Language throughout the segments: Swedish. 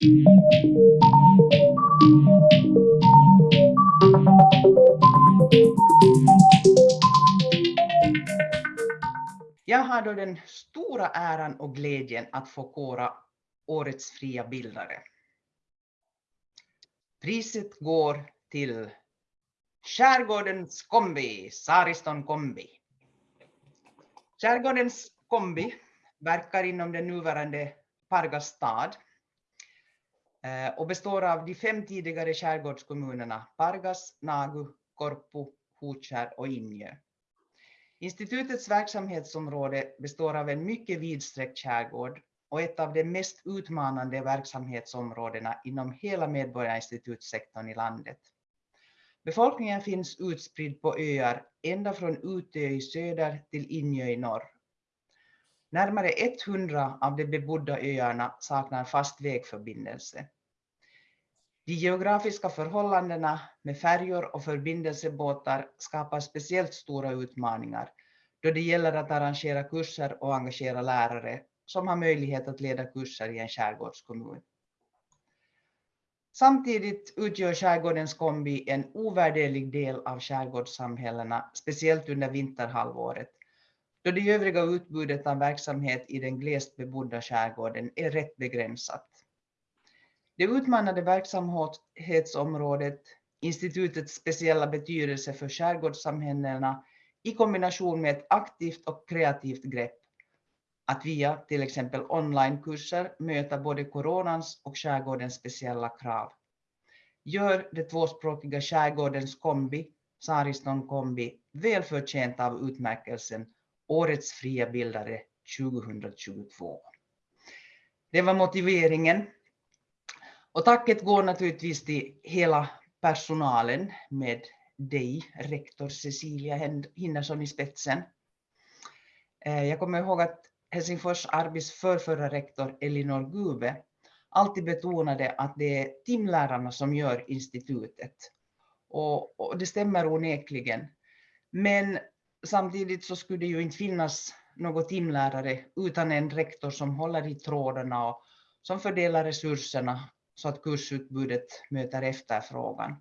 Jag har då den stora äran och glädjen att få kora årets fria bildare. Priset går till Skärgårdens kombi, Sariston kombi. Skärgårdens kombi verkar inom den nuvarande Pargas stad Eh, och består av de fem tidigare skärgårdskommunerna Pargas, Nagu, Korpu, Hotskär och Injö. Institutets verksamhetsområde består av en mycket vidsträckt skärgård och ett av de mest utmanande verksamhetsområdena inom hela medborgarinstitutssektorn i landet. Befolkningen finns utspridd på öar ända från Utö i söder till Injö i norr. Närmare 100 av de bebodda öarna saknar fast vägförbindelse. De geografiska förhållandena med färjor och förbindelsebåtar skapar speciellt stora utmaningar då det gäller att arrangera kurser och engagera lärare som har möjlighet att leda kurser i en skärgårdskommun. Samtidigt utgör skärgårdens kombi en ovärderlig del av skärgårdssamhällena, speciellt under vinterhalvåret, då det övriga utbudet av verksamhet i den glest bebodda skärgården är rätt begränsat. Det utmanande verksamhetsområdet, institutets speciella betydelse för skärgårdssamhällena i kombination med ett aktivt och kreativt grepp att via till exempel onlinekurser möta både coronans och skärgårdens speciella krav. Gör det tvåspråkiga skärgårdens kombi, Sariston kombi, välförtjänt av utmärkelsen Årets fria bildare 2022. Det var motiveringen. Och tacket går naturligtvis till hela personalen med dig, rektor Cecilia Hinnersson i spetsen. Eh, jag kommer ihåg att Helsingfors Arbis förrförra rektor Elinor Gube alltid betonade att det är timlärarna som gör institutet. Och, och, det stämmer onekligen. Men samtidigt så skulle det ju inte finnas något timlärare utan en rektor som håller i trådarna och som fördelar resurserna så att kursutbudet möter efterfrågan.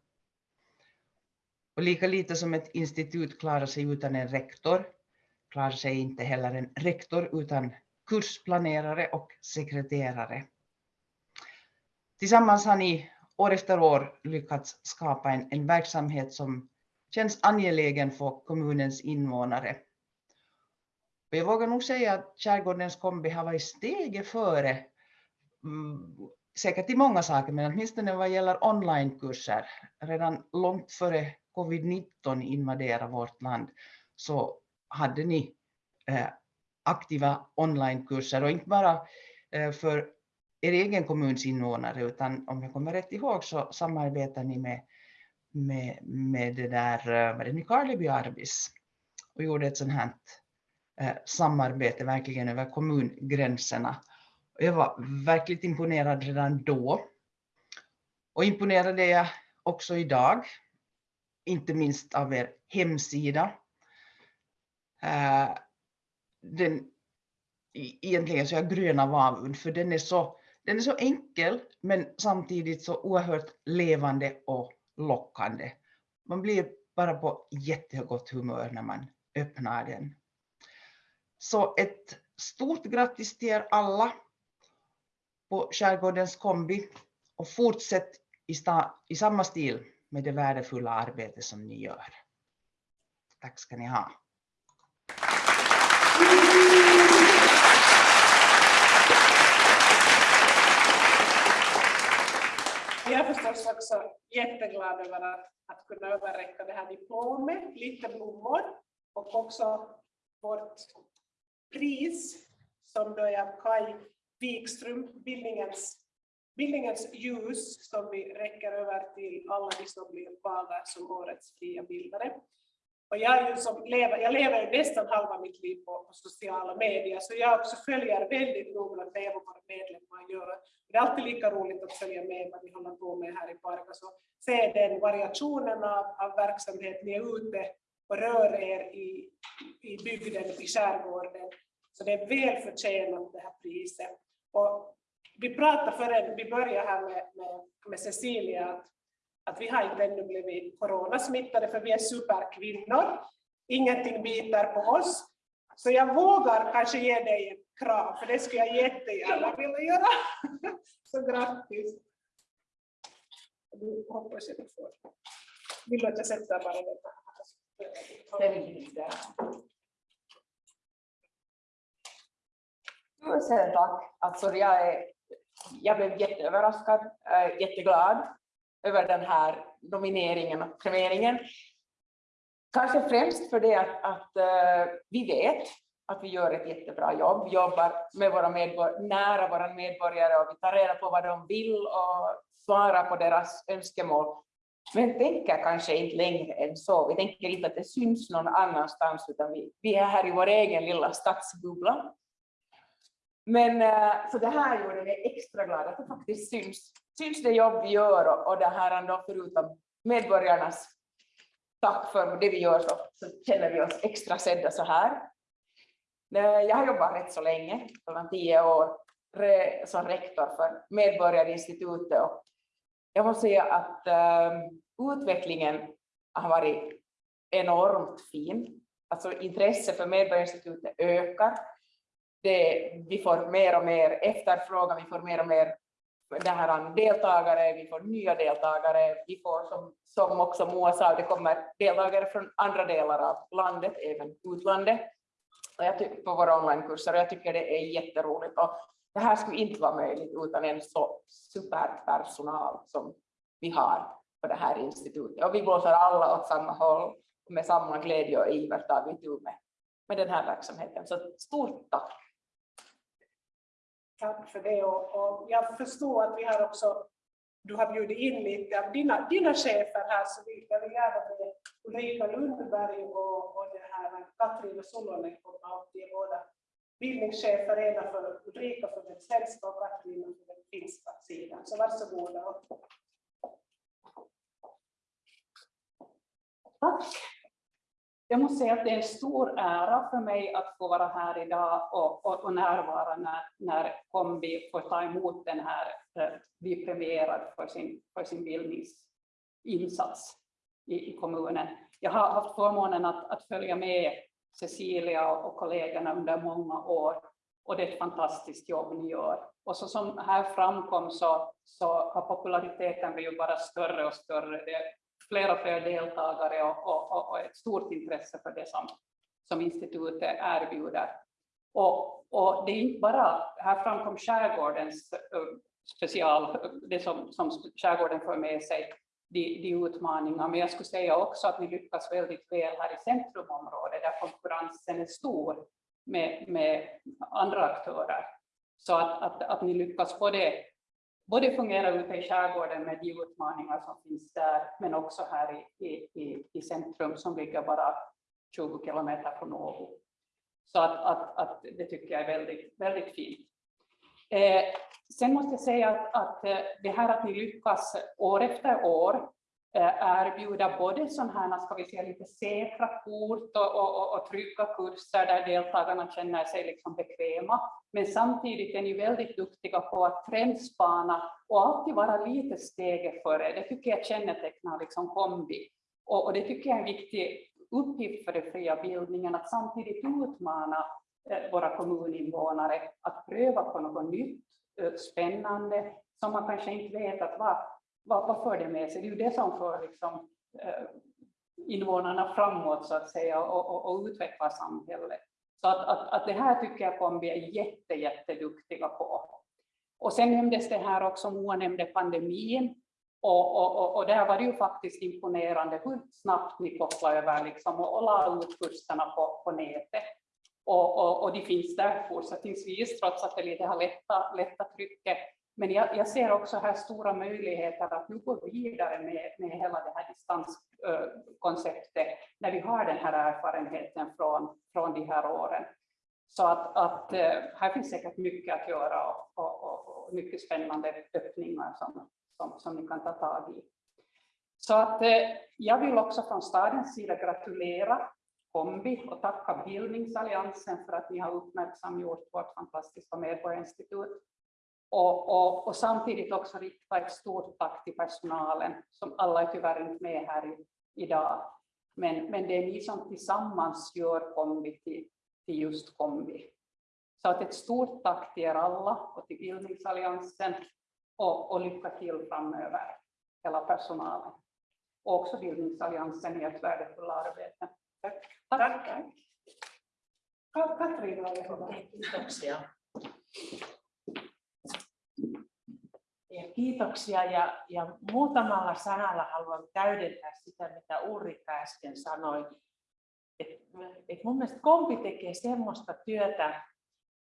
Och lika lite som ett institut klarar sig utan en rektor klarar sig inte heller en rektor utan kursplanerare och sekreterare. Tillsammans har ni år efter år lyckats skapa en, en verksamhet som känns angelägen för kommunens invånare. Och jag vågar nog säga att Skärgårdens kombi har varit steget före, mm, säkert i många saker, men åtminstone vad gäller onlinekurser. Redan långt före covid-19 invaderade vårt land så hade ni eh, aktiva onlinekurser och inte bara eh, för er egen kommuns invånare utan om jag kommer rätt ihåg så samarbetar ni med, med, med det där, eh, med vad det Nykarleby Arbis och gjorde ett sånt här eh, samarbete verkligen över kommungränserna. Och jag var verkligt imponerad redan då. Och imponerad är jag också idag, inte minst av er hemsida eh, den, e-, egentligen så är jag grön av avund för den är, så, den är så enkel men samtidigt så oerhört levande och lockande. Man blir bara på jättegott humör när man öppnar den. Så ett stort grattis till er alla på Skärgårdens kombi och fortsätt i, i samma stil med det värdefulla arbete som ni gör. Tack ska ni ha. Vi är förstås också jätteglada över att, att kunna överräcka det här diplomet, lite blommor och också vårt pris som då är av Kai Wikström, bildningens, bildningens ljus som vi räcker över till alla de som blir valda som årets fria bildare. Och jag, är ju som lever, jag lever nästan halva mitt liv på, på, sociala medier, så jag också följer väldigt noggrant med vad våra medlemmar gör. Det är alltid lika roligt att följa med vad ni håller på med här i Pargas och se den variationen av, av verksamhet. Ni är ute och rör er i, i bygden, i skärgården. Så det är väl förtjänat det här priset. Och vi pratade förrän vi började här med, med, med Cecilia att, att vi har inte ännu blivit coronasmittade för vi är superkvinnor. Ingenting biter på oss. Så jag vågar kanske ge dig en kram, för det skulle jag jättegärna vilja göra. Så grattis! Du hoppas jag du får. Vill du att jag sätter bara den här? Tusen tack. Alltså jag, är, jag blev jätteöverraskad, äh, jätteglad över den här nomineringen och premieringen. Kanske främst för det att, att uh, vi vet att vi gör ett jättebra jobb, jobbar med våra medborgare, nära våra medborgare och vi tar reda på vad de vill och svarar på deras önskemål. Men tänker kanske inte längre än så. Vi tänker inte att det syns någon annanstans utan vi, vi är här i vår egen lilla stadsbubbla. Men eh, så det här gjorde mig extra glad att det faktiskt syns, syns det jobb vi gör och, och det här ändå förutom medborgarnas tack för det vi gör så, så känner vi oss extra sedda så här. Eh, jag har jobbat rätt så länge, mellan tio år, som rektor för Medborgarinstitutet och jag måste säga att um, utvecklingen har varit enormt fin. Alltså intresset för Medborgarinstitutet ökar. Det, vi får mer och mer efterfrågan, vi får mer och mer det här deltagare, vi får nya deltagare, vi får som, som också Moa sa, det kommer deltagare från andra delar av landet, även utlandet och jag tycker, på våra onlinekurser och jag tycker det är jätteroligt. Och det här skulle inte vara möjligt utan en så superpersonal som vi har på det här institutet. Och vi blåser alla åt samma håll och med samma glädje och iver tar vi tur med, med den här verksamheten. Så stort tack! Tack för det och, och jag förstår att vi har också du har bjudit in lite av dina, dina chefer här så vi, jag vill gärna med Ulrika Lundberg och, och det här Katrin Solonen komma upp. De är båda bildningschefer, ena för Ulrika för den svenska och Katrin för den finska sidan. Så varsågoda. Tack. Jag måste säga att det är en stor ära för mig att få vara här idag och, och, och närvara när, när Kombi får ta emot den här, eh, bli premierad för sin, för sin bildningsinsats i, i kommunen. Jag har haft förmånen att, att följa med Cecilia och, och kollegorna under många år och det är ett fantastiskt jobb ni gör. Och så som här framkom så, så har populariteten blivit bara större och större. Det fler och fler deltagare och, och, och ett stort intresse för det som, som institutet erbjuder. Och, och det är inte bara, här framkom skärgårdens special, det som, som skärgården för med sig, de, de utmaningar, men jag skulle säga också att ni lyckas väldigt väl här i centrumområdet där konkurrensen är stor med, med andra aktörer. Så att, att, att ni lyckas både både fungera ute i skärgården med de utmaningar som finns där, men också här i, i, i centrum som ligger bara 20 kilometer från Åbo. Så att, att, att det tycker jag är väldigt, väldigt fint. Eh, sen måste jag säga att, att eh, det här att ni lyckas år efter år Eh, erbjuda både sådana här, ska vi säga, lite säkra kort och, och, och, trygga kurser där deltagarna känner sig liksom bekväma. Men samtidigt är ni väldigt duktiga på att trendspana och alltid vara lite steget före. Det tycker jag kännetecknar liksom kombi. Och, och det tycker jag är en viktig uppgift för den fria bildningen, att samtidigt utmana eh, våra kommuninvånare att pröva på något nytt, eh, spännande, som man kanske inte vet att vad, vad, vad för det med sig? Det är ju det som för liksom, eh, invånarna framåt så att säga och, och, och utveckla samhället. Så att, att, att det här tycker jag kommer vi är jätte, jätteduktiga på. Och sen nämndes det här också, Moa nämnde pandemin. Och, och, och, och där var det ju faktiskt imponerande hur snabbt ni kopplade över liksom, och, och la ut kurserna på, på nätet. Och, och, och de finns där fortsättningsvis, trots att det lite har lättat lätta trycket. Men jag, jag, ser också här stora möjligheter att nu gå vidare med, med hela det här distanskonceptet eh, när vi har den här erfarenheten från, från de här åren. Så att, att eh, här finns säkert mycket att göra och, och, och mycket spännande öppningar som, som, som ni kan ta tag i. Så att eh, jag vill också från stadens sida gratulera Kombi och tacka Bildningsalliansen för att ni har uppmärksamgjort vårt fantastiska medborgarinstitut och, och, och samtidigt också rikta ett stort tack till personalen, som alla är tyvärr inte med här i, idag. Men, men det är ni som tillsammans gör kombi till, till just kombi. Så att ett stort tack till er alla och till Bildningsalliansen och, och lycka till framöver, hela personalen. Och också Bildningsalliansen i ett värdefullt arbete. Tack. Tack. Ka- Katrin, ole hyvä. Kiitoksia. Kiitoksia ja, ja muutamalla sanalla haluan täydentää sitä, mitä Ulrika äsken sanoi. Et, et mun mielestä kompi tekee semmoista työtä,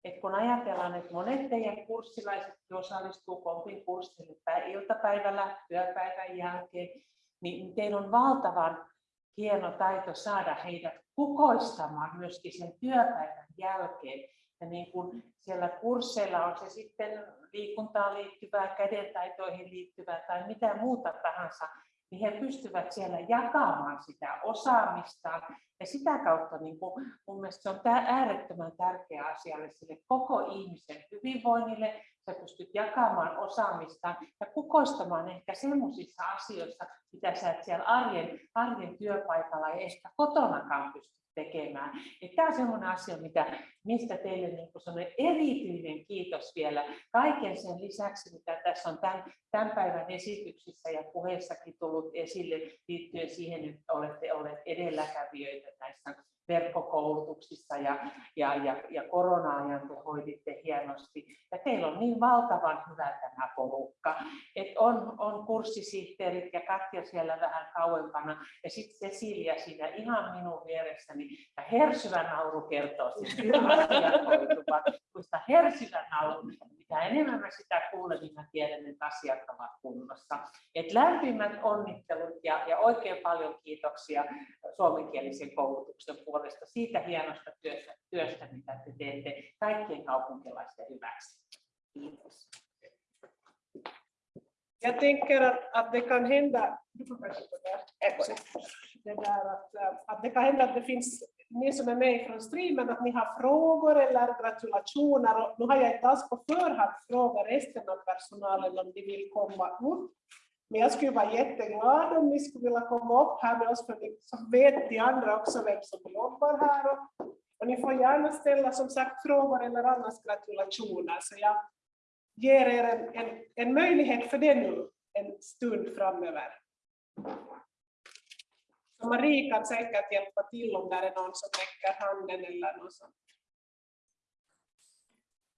että kun ajatellaan, että monet teidän kurssilaiset osallistuu kompin kurssille pä- iltapäivällä työpäivän jälkeen, niin teillä on valtavan hieno taito saada heidät kukoistamaan myöskin sen työpäivän jälkeen. Ja niin kuin siellä kursseilla on se sitten liikuntaan liittyvää, kädentaitoihin liittyvää tai mitä muuta tahansa, niin he pystyvät siellä jakamaan sitä osaamistaan. Ja sitä kautta niin kuin, mun mielestä se on tää äärettömän tärkeä asia sille koko ihmisen hyvinvoinnille. Sä pystyt jakamaan osaamistaan ja kukoistamaan ehkä semmoisissa asioissa, mitä sä et siellä arjen, arjen työpaikalla ja ehkä kotonakaan pysty tekemään. Tämä on sellainen asia, mitä, mistä teille niin kuin erityinen kiitos vielä kaiken sen lisäksi, mitä tässä on tämän, tämän päivän esityksissä ja puheissakin tullut esille liittyen siihen, että olette olleet edelläkävijöitä näissä verkkokoulutuksissa ja, ja, ja, ja korona-ajan te hoiditte hienosti. Ja teillä on niin valtavan hyvä tämä porukka, että on, on kurssisihteerit ja Katja siellä vähän kauempana ja sitten Cecilia siinä ihan minun vieressäni. Ja hersyvä nauru kertoo siis kun sitä hersyvä nauru, mitä enemmän mä sitä kuulen, niin mä tiedän, että asiat ovat kunnossa. Et lämpimät onnittelut ja, ja oikein paljon kiitoksia suomenkielisen koulutuksen puolesta siitä hienosta työstä, työstä mitä te teette kaikkien kaupunkilaisten hyväksi. Kiitos. Jag tänker att, att det kan hända, du får det, där att, att det kan hända att det finns ni som är med från streamen, att ni har frågor eller gratulationer. Och nu har jag inte alls på förhand frågat resten av personalen om de vill komma upp. Men jag skulle vara jätteglad om ni skulle vilja komma upp här med oss, för så vet de andra också vem som jobbar här. Och, och ni får gärna ställa som sagt frågor eller annars gratulationer. Så jag ger er en, en, en möjlighet för det nu en stund framöver. Så Marie kan säkert hjälpa till om det är någon som räcker handen eller något sånt.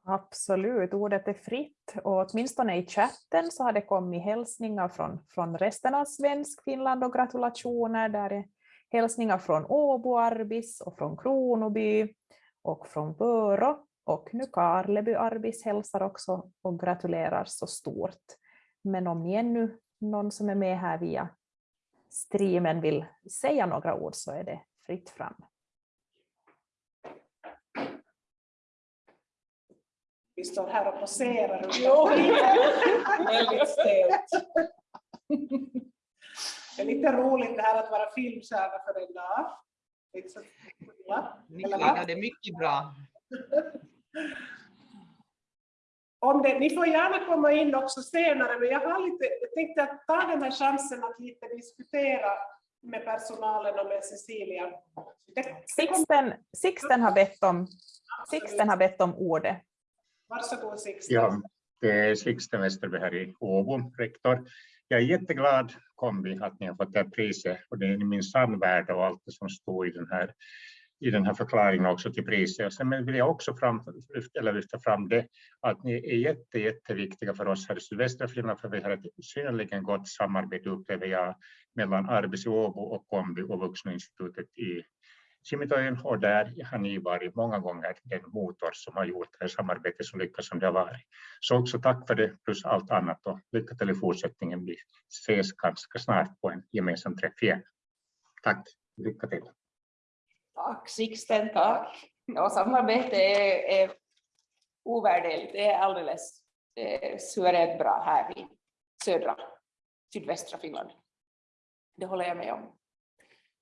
Absolut, ordet är fritt och åtminstone i chatten så har det kommit hälsningar från, från resten av svensk Finland och gratulationer. Där är hälsningar från Åbo Arbis och från Kronoby och från Vörå och nu Karleby Arbis hälsar också och gratulerar så stort. Men om ni ännu någon som är med här via streamen vill säga några ord så är det fritt fram. Vi står här och poserar Väldigt stelt. Det är lite roligt det här att vara filmstjärna för en dag. Eller? Nikolina, det är mycket bra. Det, ni får gärna komma in också senare, men jag, har lite, jag tänkte att ta den här chansen att lite diskutera med personalen och med Cecilia. Det, Sixten, Sixten, har bett om, Sixten har bett om ordet. varsågod Sixten. Ja, det är Sixten Westerberg här i Åbo, rektor. Jag är jätteglad kombi att ni har fått det här priset och det är min samvärde och allt det som står i den här i den här förklaringen också till priset. Sen vill jag också fram, eller lyfta fram det att ni är jätte, jätteviktiga för oss här i sydvästra Finland för vi har ett synnerligen gott samarbete upplever jag mellan Arbis i Åbo och Kombi och Vuxeninstitutet i Kimitojen. och där har ni varit många gånger den motor som har gjort det här samarbetet så lyckat som det har varit. Så också tack för det plus allt annat och lycka till i fortsättningen. Vi ses ganska snart på en gemensam träff igen. Tack, lycka till. Tack Sixten, tack. Ja, samarbete är, är ovärderligt. Det är alldeles eh, suveränt bra här i södra, sydvästra Finland. Det håller jag med om.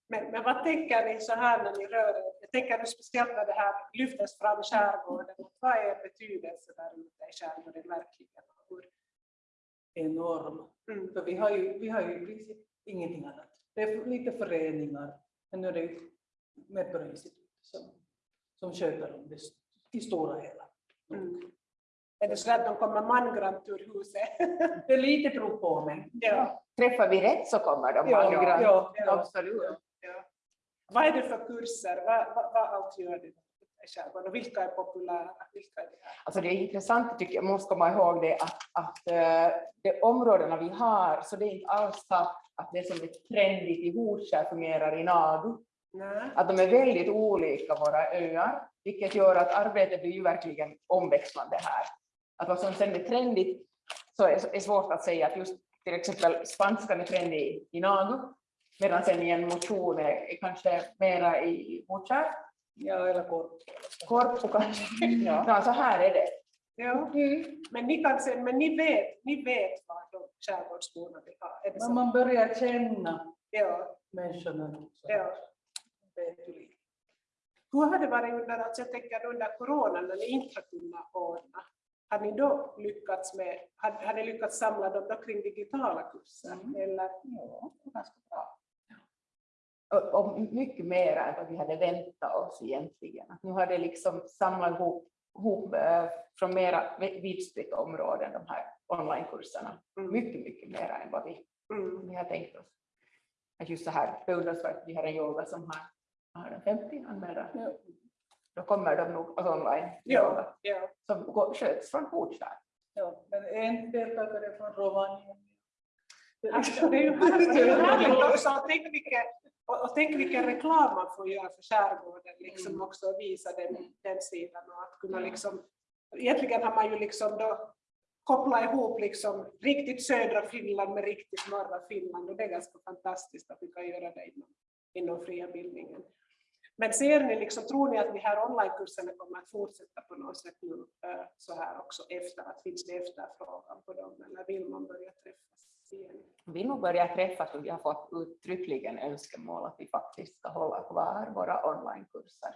Men, men vad tänker ni så här när ni rör er? Jag tänker nu speciellt när det här lyftes fram skärgården. Vad är betydelsen där ute i skärgården verkligen? Hur, enorm. mm, För vi har ju, vi har ju ingenting annat. Det är lite föreningar, men nu är det ju Medborgarinstitutet som, som sköter om det i stora hela. mm. Är det så att de kommer mangrant ur huset? Det är lite prov på men. ja, Träffar vi rätt så kommer de Ja, mangrant. ja, ja. Absolut. ja. Vad är det för kurser? Vad, vad, vad allt gör i skärgården? Och vilka är populära? Vilka är det här? Alltså det är intressant, tycker jag, måste komma ihåg det, att, att eh, de områdena vi har, så det är inte alls så att det som är trendigt i Horskär fungerar i Nagu. Nej. Att de är väldigt olika våra öar, vilket gör att arbetet blir ju verkligen omväxlande här. Att vad som sen är trendigt så är, är svårt att säga att just till exempel spanskan är trendig i Nagu, medan sen i en motion är, är kanske mera i Horskär, Ja, eller kort. Korpo kanske. Ja. Ja, så här är det. Ja. Men ni kan se, men ni vet, ni vet vad de skärgårdsborna vill ha. Men man börjar känna Ja, människorna. Ja. Lite. Hur har det varit under, alltså jag tänker under corona när ni inte har kunnat ordna? Har ni då lyckats med, har, har ni lyckats samla dem då kring digitala kurser? Mm. Eller? Ja, ganska bra. Och, och mycket mer än vad vi hade väntat oss egentligen. Att nu har det liksom samlat ihop, ihop eh, från mera vidspritt områden, de här onlinekurserna. Mm. Mycket, mycket mer än vad vi, Mm. vi har tänkt oss. Att just så här beundransvärt, vi har en yoga som har, har den 50 anmälda. Ja. Då kommer de nog alltså online Ja, ja. som går, sköts från Horskär. Ja, men en deltagare från Rovaniemi. Alltså, det är ju härligt, det är ju härligt också. Och tänk, vilken, och, och tänk vilken reklam man får göra för skärgården, liksom Mm. också visa den, den sidan och att kunna liksom, egentligen har man ju liksom då kopplat ihop liksom riktigt södra Finland med riktigt norra Finland och det är ganska fantastiskt att vi kan göra det inom, inom fria bildningen. Men ser ni, liksom, tror ni att de här onlinekurserna kommer att fortsätta på något sätt nu eh, så här också efter, att finns det efterfrågan på dem eller vill man börja träffas igen? Vi nog börja träffas och vi har fått uttryckligen önskemål att vi faktiskt ska hålla kvar våra onlinekurser.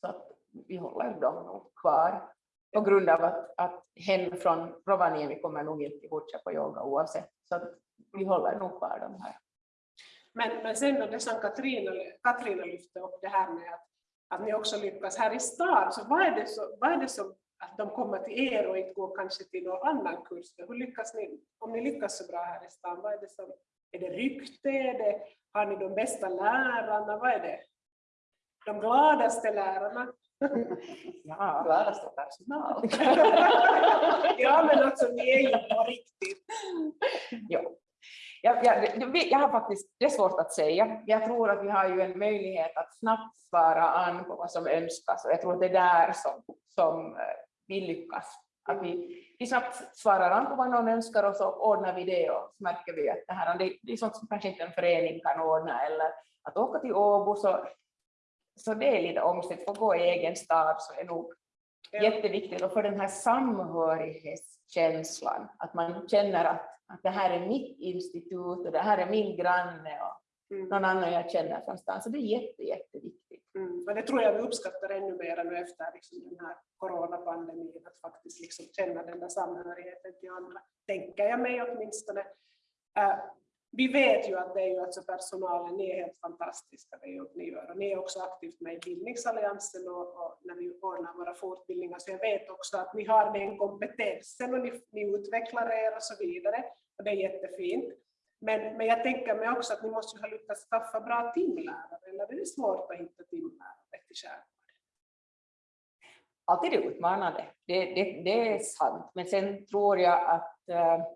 Så att vi håller dem nog kvar på grund av att, att hen från Rovaniemi kommer nog inte fortsätta på yoga oavsett. Så att vi håller nog kvar de här. Men, men sen då det som Katrina, Katrina lyfte upp det här med att, att ni också lyckas här i stan, så vad är det, så, vad är det som att de kommer till er och inte går kanske till någon annan kurs? Hur lyckas ni, om ni lyckas så bra här i stan, vad är det som, är det rykte, är det, har ni de bästa lärarna, vad är det? De gladaste lärarna? Ja, Gladaste personal. ja men alltså ni är ju på riktigt. jo. Jag, jag, jag har faktiskt, det är svårt att säga. Jag tror att vi har ju en möjlighet att snabbt svara an på vad som önskas och jag tror att det är där som, som eh, vi lyckas. Att vi, vi snabbt svarar an på vad någon önskar och så ordnar vi det och så märker vi att det här det, det är sånt som kanske inte en förening kan ordna eller att åka till Åbo så, så det är lite omstritt, få gå i egen stad så är nog Ja. jätteviktigt och för den här samhörighetskänslan, att man känner att, att det här är mitt institut och det här är min granne och Mm. någon annan jag känner från stan. Så det är jätte, jätteviktigt. Mm. Och det tror jag vi uppskattar ännu mer nu efter liksom den här coronapandemin, att faktiskt liksom känna den där samhörigheten till andra, tänker jag mig åtminstone. Äh, vi vet ju att det är ju alltså personalen, ni är helt fantastiska, det jobb ni gör. Och ni är också aktivt med i Bildningsalliansen och, och när vi ordnar våra fortbildningar, så jag vet också att ni har den kompetensen och ni, ni utvecklar er och så vidare. Och det är jättefint. Men, men jag tänker mig också att ni måste ju ha lyckats skaffa bra timlärare, eller är det svårt att hitta timlärare till skärgården? Alltid utmanande, det, det, det är sant. Men sen tror jag att eh,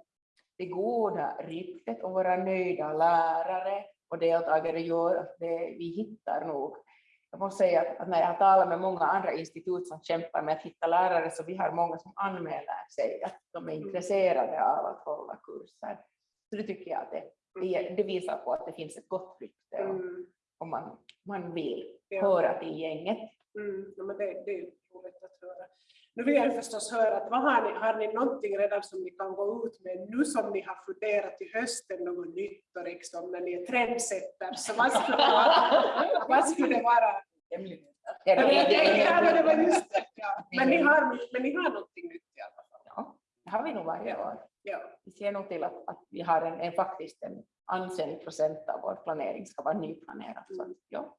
det goda ryktet och våra nöjda lärare och deltagare gör att det, vi hittar nog. Jag måste säga att, att när jag har talat med många andra institut som kämpar med att hitta lärare så vi har många som anmäler sig att de är intresserade av att hålla kurser. Så det tycker jag att det, det, visar på att det finns ett gott rykte och, Mm. och man, man vill Ja. höra till gänget. Mm. Ja, men det, det är roligt att höra. Nu vill jag förstås höra, att vad har, ni, har ni någonting redan som ni kan gå ut med nu som ni har funderat i hösten, något nytt och liksom när ni är trendsetter, så vad skulle det vara? vad skulle det vara? Ja, men det var just det, ja. men, ni har, men ni har någonting nytt i alla fall. Ja, det har vi nog varje år. Ja. Vi ser nog till att, att vi har en, en faktiskt en ansenlig procent av vår planering ska vara nyplanerad. Så, att, ja.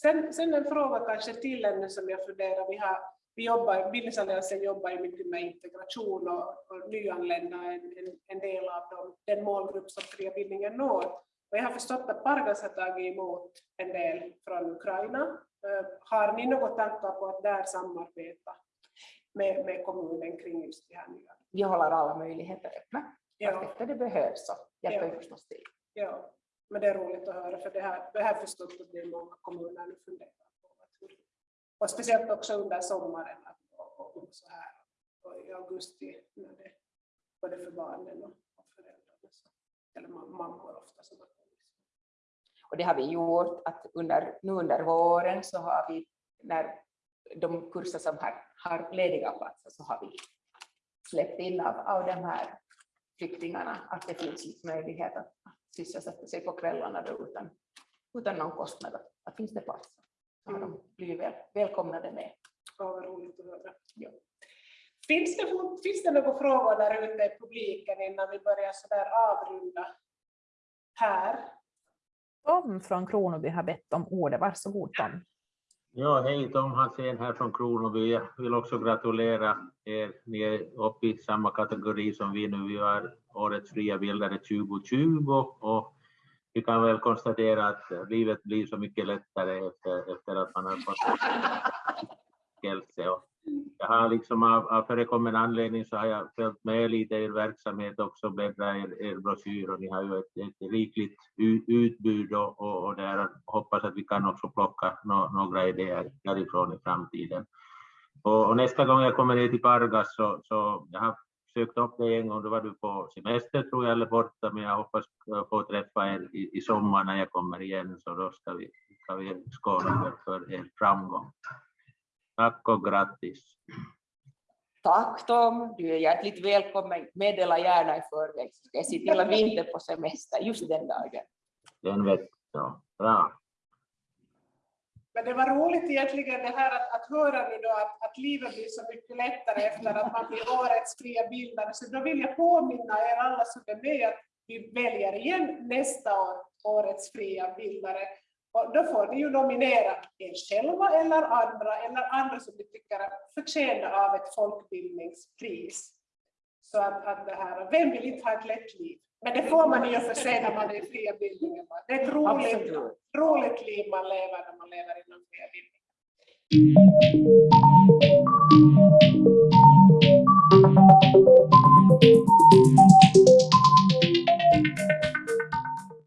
Sen, sen en fråga kanske till ännu som jag funderar, vi har vi jobbar, Bildningsalliansen jobbar mycket med integration och, och nyanlända, en, en, en del av dem, den målgrupp som fria bildningen når. Och jag har förstått att Pargas har tagit emot en del från Ukraina. Uh, har ni några tankar på att där samarbeta med, med kommunen kring just det här nya? Vi håller alla möjligheter öppna. Ja. Efter det behövs så hjälper Ja. vi förstås till. Ja, men det är roligt att höra för det här, det här förstått att det är många kommuner nu funderar och speciellt också under sommaren och, och så här och i augusti när det både för barnen och, och föräldrarna så, eller mammor ofta som har. Och det har vi gjort att under, nu under våren så har vi, när de kurser som har, har lediga platser så har vi släppt in av, av de här flyktingarna att det finns möjlighet att sysselsätta sig på kvällarna då utan, utan någon kostnad. Att, finns det plats har de blivit väl, välkomnade med. Ja, vad roligt att höra. Ja. Finns det, finns det några frågor där ute i publiken innan vi börjar så där avrunda här? Tom från Kronoby har bett om ordet. Varsågod Tom. Ja, hej Tom Hansén här från Kronoby. Jag vill också gratulera er. Ni är uppe i samma kategori som vi nu. Vi har Årets fria bildare 2020 och vi kan väl konstatera att eh, livet blir så mycket lättare efter, efter att man har fått skälse. Och Jag har liksom av, av förekommen anledning så har jag följt med lite i er verksamhet också, bläddrat i er, er broschyr och ni har ju ett, ett rikligt utbud och, och, och där hoppas att vi kan också plocka no, några idéer därifrån i framtiden. Och, och nästa gång jag kommer ner till Pargas så, så jag har sökt upp dig en gång, då var du på semester tror jag eller borta, men jag hoppas få träffa er i, i sommar när jag kommer igen så då ska vi, ska vi skåla för, er framgång. Tack och grattis! Tack Tom, du är hjärtligt välkommen. Meddela gärna i förväg så ska jag se till att vi inte är på semester just den dagen. Den vet jag. Bra! Men det var roligt egentligen det här att, att höra nu då att, att livet blir så mycket lättare efter att man blir årets fria bildare. Så då vill jag påminna er alla som är med att vi väljer igen nästa år årets fria bildare. Och då får ni ju nominera er själva eller andra, eller andra som ni tycker förtjänar av ett folkbildningspris. Så att, att det här, vem vill inte ha ett lätt liv? Men det får man i och för sig när man är i fria bildningen. Det är ett roligt, Absolut. roligt liv man lever när man lever inom fria bildningen.